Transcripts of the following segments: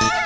Bye.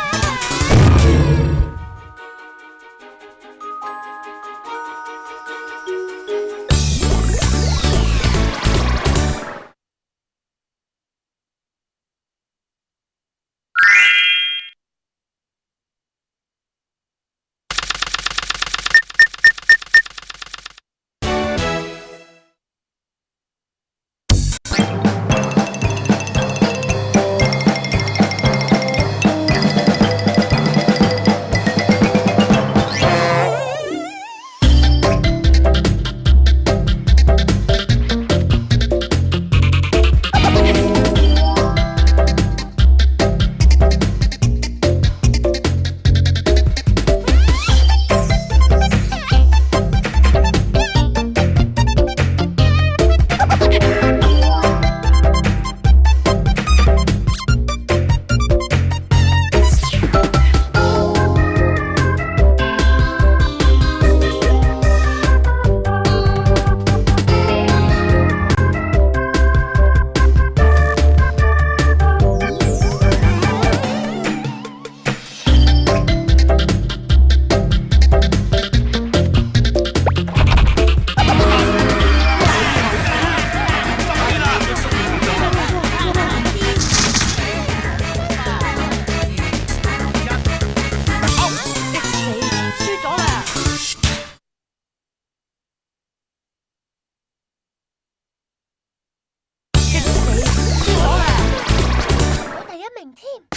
Team.